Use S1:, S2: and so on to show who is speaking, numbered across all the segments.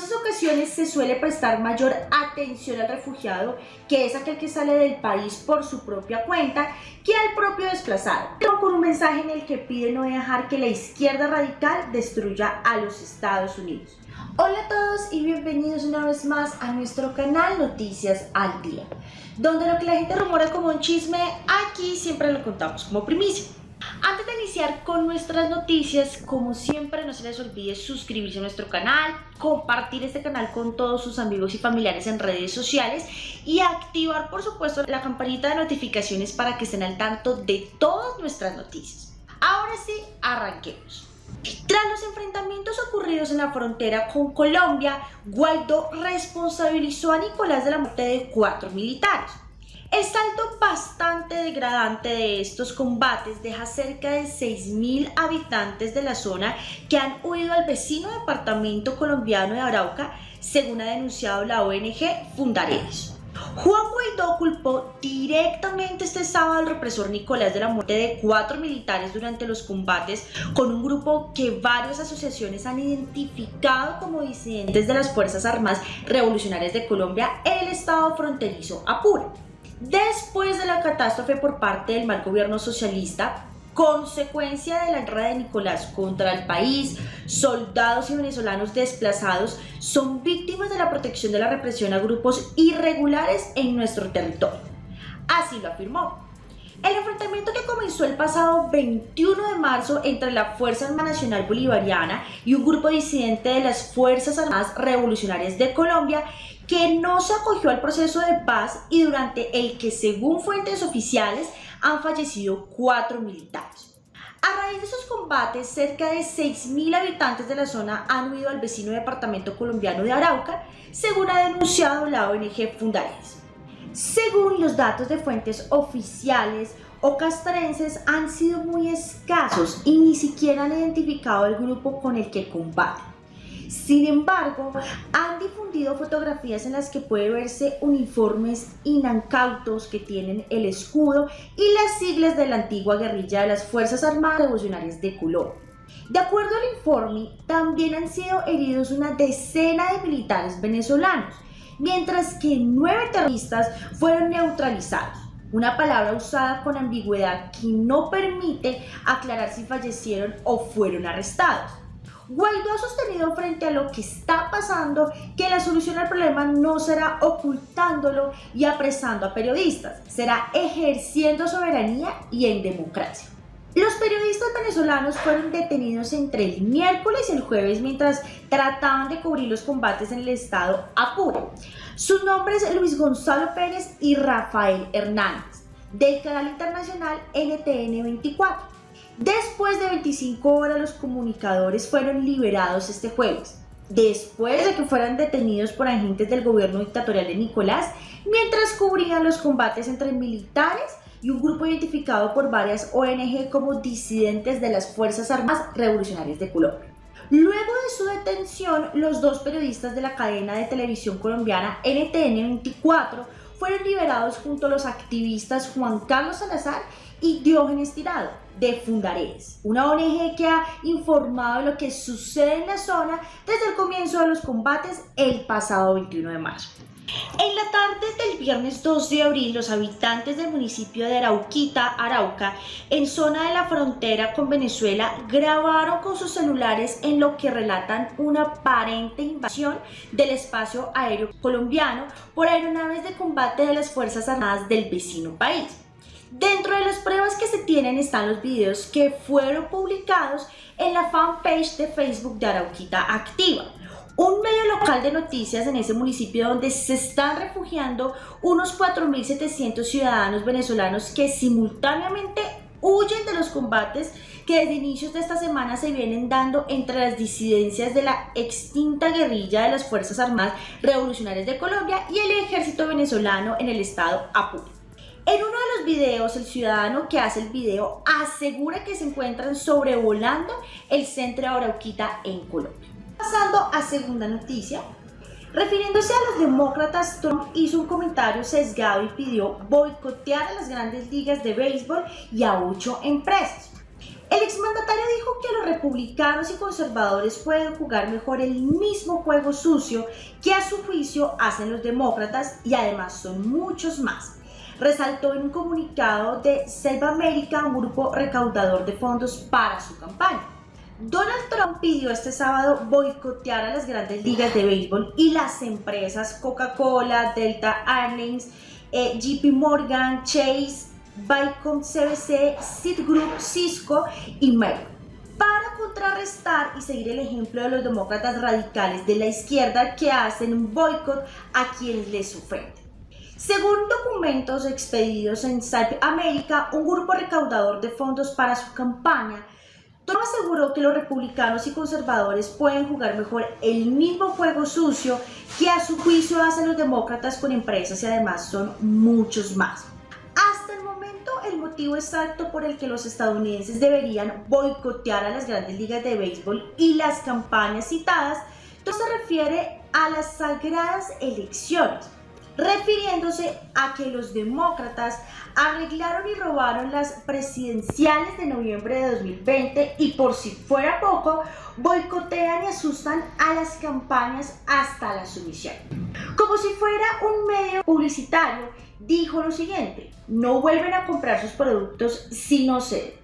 S1: numerosas ocasiones se suele prestar mayor atención al refugiado, que es aquel que sale del país por su propia cuenta, que al propio desplazado, pero con un mensaje en el que pide no dejar que la izquierda radical destruya a los Estados Unidos. Hola a todos y bienvenidos una vez más a nuestro canal Noticias al Día, donde lo que la gente rumora como un chisme, aquí siempre lo contamos como primicia. Antes de iniciar con nuestras noticias, como siempre no se les olvide suscribirse a nuestro canal, compartir este canal con todos sus amigos y familiares en redes sociales y activar por supuesto la campanita de notificaciones para que estén al tanto de todas nuestras noticias. Ahora sí, arranquemos. Tras los enfrentamientos ocurridos en la frontera con Colombia, Guaidó responsabilizó a Nicolás de la muerte de cuatro militares. El saldo bastante degradante de estos combates deja cerca de 6.000 habitantes de la zona que han huido al vecino departamento colombiano de Arauca, según ha denunciado la ONG Fundaredes. Juan Guaidó culpó directamente este sábado al represor Nicolás de la muerte de cuatro militares durante los combates con un grupo que varias asociaciones han identificado como disidentes de las Fuerzas Armadas Revolucionarias de Colombia en el estado fronterizo Apure. Después de la catástrofe por parte del mal gobierno socialista, consecuencia de la guerra de Nicolás contra el país, soldados y venezolanos desplazados son víctimas de la protección de la represión a grupos irregulares en nuestro territorio. Así lo afirmó. El enfrentamiento que comenzó el pasado 21 de marzo entre la Fuerza Armada Nacional Bolivariana y un grupo disidente de las Fuerzas Armadas Revolucionarias de Colombia que no se acogió al proceso de paz y durante el que según fuentes oficiales han fallecido cuatro militares. A raíz de esos combates, cerca de 6.000 habitantes de la zona han huido al vecino departamento colombiano de Arauca, según ha denunciado la ONG Fundares. Según los datos de fuentes oficiales, o castrenses han sido muy escasos y ni siquiera han identificado el grupo con el que combaten. Sin embargo, han difundido fotografías en las que puede verse uniformes inancautos que tienen el escudo y las siglas de la antigua guerrilla de las Fuerzas Armadas Revolucionarias de Colombia. De acuerdo al informe, también han sido heridos una decena de militares venezolanos, mientras que nueve terroristas fueron neutralizados una palabra usada con ambigüedad que no permite aclarar si fallecieron o fueron arrestados. Guaidó ha sostenido frente a lo que está pasando que la solución al problema no será ocultándolo y apresando a periodistas, será ejerciendo soberanía y en democracia. Los periodistas venezolanos fueron detenidos entre el miércoles y el jueves mientras trataban de cubrir los combates en el estado Apure. Sus nombres Luis Gonzalo Pérez y Rafael Hernández, del canal internacional NTN 24. Después de 25 horas los comunicadores fueron liberados este jueves, después de que fueran detenidos por agentes del gobierno dictatorial de Nicolás, mientras cubrían los combates entre militares y un grupo identificado por varias ONG como disidentes de las Fuerzas Armadas Revolucionarias de Colombia. Luego de su detención, los dos periodistas de la cadena de televisión colombiana NTN 24 fueron liberados junto a los activistas Juan Carlos Salazar y Diógenes Tirado de Fundaredes, una ONG que ha informado de lo que sucede en la zona desde el comienzo de los combates el pasado 21 de marzo. En la tarde del viernes 2 de abril, los habitantes del municipio de Arauquita, Arauca, en zona de la frontera con Venezuela, grabaron con sus celulares en lo que relatan una aparente invasión del espacio aéreo colombiano por aeronaves de combate de las Fuerzas Armadas del vecino país. Dentro de las pruebas que se tienen están los videos que fueron publicados en la fanpage de Facebook de Arauquita Activa, un medio local de noticias en ese municipio donde se están refugiando unos 4.700 ciudadanos venezolanos que simultáneamente huyen de los combates que desde inicios de esta semana se vienen dando entre las disidencias de la extinta guerrilla de las Fuerzas Armadas Revolucionarias de Colombia y el ejército venezolano en el estado Apure. En uno de los videos, el ciudadano que hace el video asegura que se encuentran sobrevolando el centro de Arauquita en Colombia. Pasando a segunda noticia, refiriéndose a los demócratas, Trump hizo un comentario sesgado y pidió boicotear a las grandes ligas de béisbol y a ocho empresas. El exmandatario dijo que los republicanos y conservadores pueden jugar mejor el mismo juego sucio que a su juicio hacen los demócratas y además son muchos más. Resaltó en un comunicado de Save America, un grupo recaudador de fondos para su campaña. Donald Trump pidió este sábado boicotear a las grandes ligas de béisbol y las empresas Coca-Cola, Delta Airlines, eh, JP Morgan, Chase, Bicom CBC, Citigroup, Cisco y Merck para contrarrestar y seguir el ejemplo de los demócratas radicales de la izquierda que hacen un boicot a quienes les ofenden. Según documentos expedidos en South America, un grupo recaudador de fondos para su campaña Trump aseguró que los republicanos y conservadores pueden jugar mejor el mismo juego sucio que a su juicio hacen los demócratas con empresas y además son muchos más. Hasta el momento, el motivo exacto por el que los estadounidenses deberían boicotear a las grandes ligas de béisbol y las campañas citadas no se refiere a las sagradas elecciones, refiriéndose a que los demócratas arreglaron y robaron las presidenciales de noviembre de 2020 y por si fuera poco, boicotean y asustan a las campañas hasta la sumisión. Como si fuera un medio publicitario, dijo lo siguiente, no vuelven a comprar sus productos si no ceden.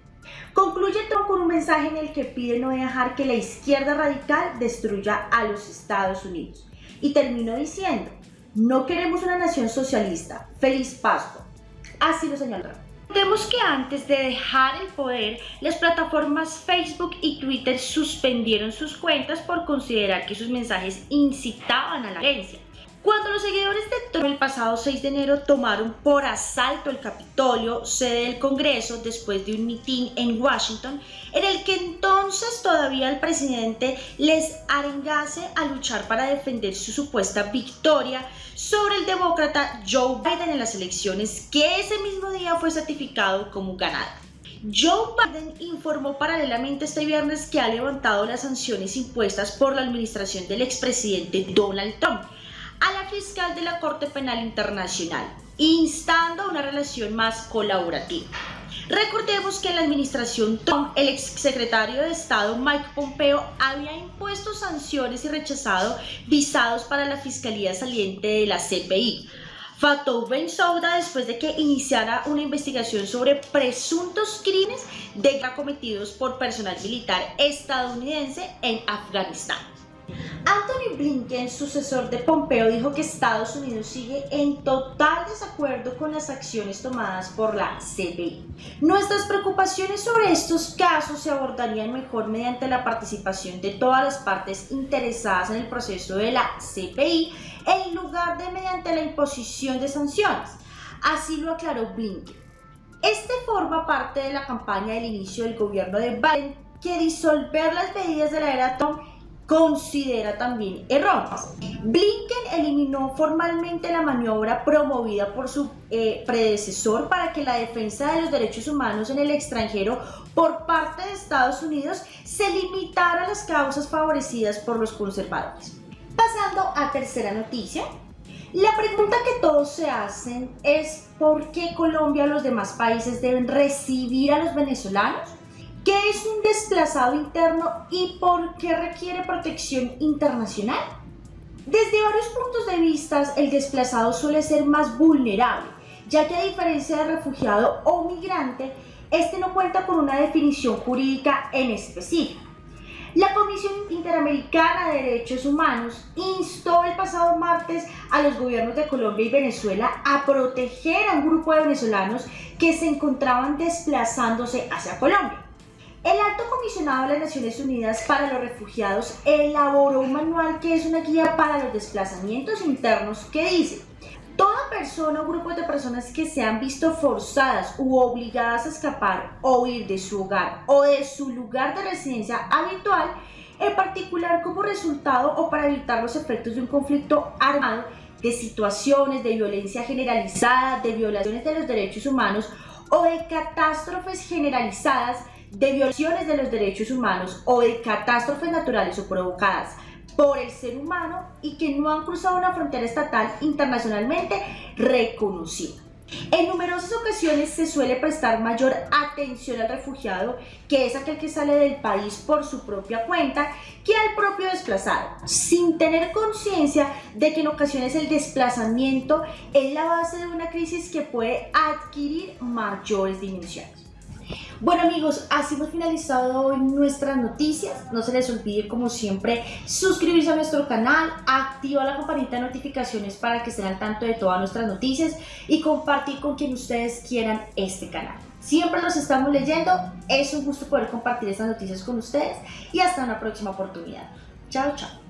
S1: Concluye Trump con un mensaje en el que pide no dejar que la izquierda radical destruya a los Estados Unidos. Y terminó diciendo, no queremos una nación socialista. Feliz Pascua. Así lo señaló. Vemos que antes de dejar el poder, las plataformas Facebook y Twitter suspendieron sus cuentas por considerar que sus mensajes incitaban a la violencia. Cuando los seguidores de Trump el pasado 6 de enero tomaron por asalto el Capitolio, sede del Congreso, después de un mitin en Washington, en el que entonces todavía el presidente les arengase a luchar para defender su supuesta victoria sobre el demócrata Joe Biden en las elecciones que ese mismo día fue certificado como ganado. Joe Biden informó paralelamente este viernes que ha levantado las sanciones impuestas por la administración del expresidente Donald Trump fiscal de la Corte Penal Internacional, instando a una relación más colaborativa. Recordemos que en la administración Trump, el exsecretario de Estado Mike Pompeo había impuesto sanciones y rechazado visados para la fiscalía saliente de la CPI. Fatou Bensouda después de que iniciara una investigación sobre presuntos crímenes de cometidos por personal militar estadounidense en Afganistán. Anthony Blinken, sucesor de Pompeo, dijo que Estados Unidos sigue en total desacuerdo con las acciones tomadas por la CPI. Nuestras preocupaciones sobre estos casos se abordarían mejor mediante la participación de todas las partes interesadas en el proceso de la CPI en lugar de mediante la imposición de sanciones. Así lo aclaró Blinken. Este forma parte de la campaña del inicio del gobierno de Biden que disolver las medidas de la era Trump considera también erróneas. Blinken eliminó formalmente la maniobra promovida por su eh, predecesor para que la defensa de los derechos humanos en el extranjero por parte de Estados Unidos se limitara a las causas favorecidas por los conservadores. Pasando a tercera noticia, la pregunta que todos se hacen es ¿por qué Colombia y los demás países deben recibir a los venezolanos? ¿Qué es un desplazado interno y por qué requiere protección internacional? Desde varios puntos de vista, el desplazado suele ser más vulnerable, ya que a diferencia de refugiado o migrante, este no cuenta con una definición jurídica en específico. La Comisión Interamericana de Derechos Humanos instó el pasado martes a los gobiernos de Colombia y Venezuela a proteger a un grupo de venezolanos que se encontraban desplazándose hacia Colombia. El Alto Comisionado de las Naciones Unidas para los Refugiados elaboró un manual que es una guía para los desplazamientos internos que dice Toda persona o grupo de personas que se han visto forzadas u obligadas a escapar o huir de su hogar o de su lugar de residencia habitual, en particular como resultado o para evitar los efectos de un conflicto armado, de situaciones de violencia generalizada, de violaciones de los derechos humanos o de catástrofes generalizadas, de violaciones de los derechos humanos o de catástrofes naturales o provocadas por el ser humano y que no han cruzado una frontera estatal internacionalmente reconocida. En numerosas ocasiones se suele prestar mayor atención al refugiado, que es aquel que sale del país por su propia cuenta, que al propio desplazado, sin tener conciencia de que en ocasiones el desplazamiento es la base de una crisis que puede adquirir mayores dimensiones. Bueno amigos, así hemos finalizado hoy nuestras noticias. No se les olvide como siempre suscribirse a nuestro canal, activar la campanita de notificaciones para que estén al tanto de todas nuestras noticias y compartir con quien ustedes quieran este canal. Siempre los estamos leyendo, es un gusto poder compartir estas noticias con ustedes y hasta una próxima oportunidad. Chao, chao.